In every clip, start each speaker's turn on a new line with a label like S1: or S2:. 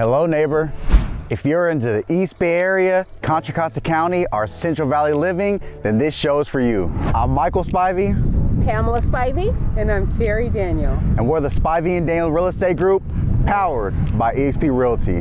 S1: Hello neighbor. If you're into the East Bay Area, Contra Costa County, or Central Valley living, then this show is for you. I'm Michael Spivey,
S2: Pamela Spivey.
S3: And I'm Terry Daniel.
S1: and we're the Spivey and Daniel Real Estate Group, powered by EXP Realty.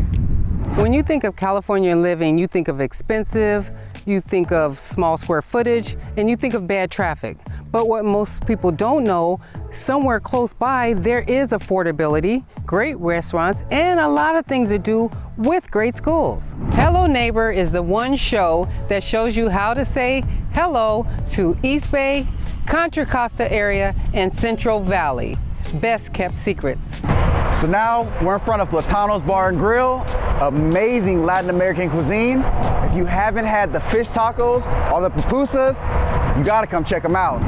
S3: When you think of California living, you think of expensive, you think of small square footage, and you think of bad traffic. But what most people don't know, somewhere close by, there is affordability, great restaurants, and a lot of things to do with great schools. Hello Neighbor is the one show that shows you how to say hello to East Bay, Contra Costa area, and Central Valley. Best kept secrets.
S1: So now we're in front of Latano's Bar and Grill, amazing Latin American cuisine. If you haven't had the fish tacos or the pupusas, you gotta come check them out.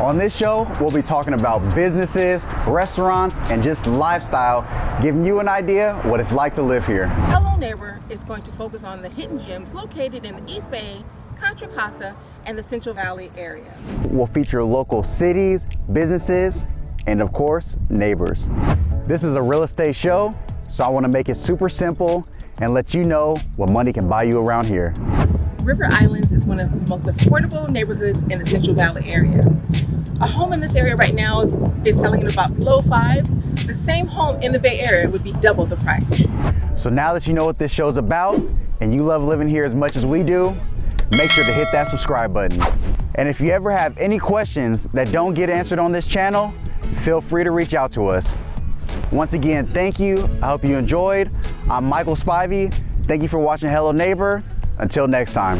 S1: On this show, we'll be talking about businesses, restaurants, and just lifestyle, giving you an idea what it's like to live here.
S2: Hello Neighbor is going to focus on the hidden gems located in the East Bay, Contra Costa, and the Central Valley area.
S1: We'll feature local cities, businesses, and of course, neighbors. This is a real estate show, so I wanna make it super simple and let you know what money can buy you around here.
S2: River Islands is one of the most affordable neighborhoods in the Central Valley area. A home in this area right now is, is selling at about low fives. The same home in the Bay Area would be double the price.
S1: So now that you know what this show's about and you love living here as much as we do, make sure to hit that subscribe button. And if you ever have any questions that don't get answered on this channel, feel free to reach out to us. Once again, thank you. I hope you enjoyed. I'm Michael Spivey. Thank you for watching Hello Neighbor. Until next time.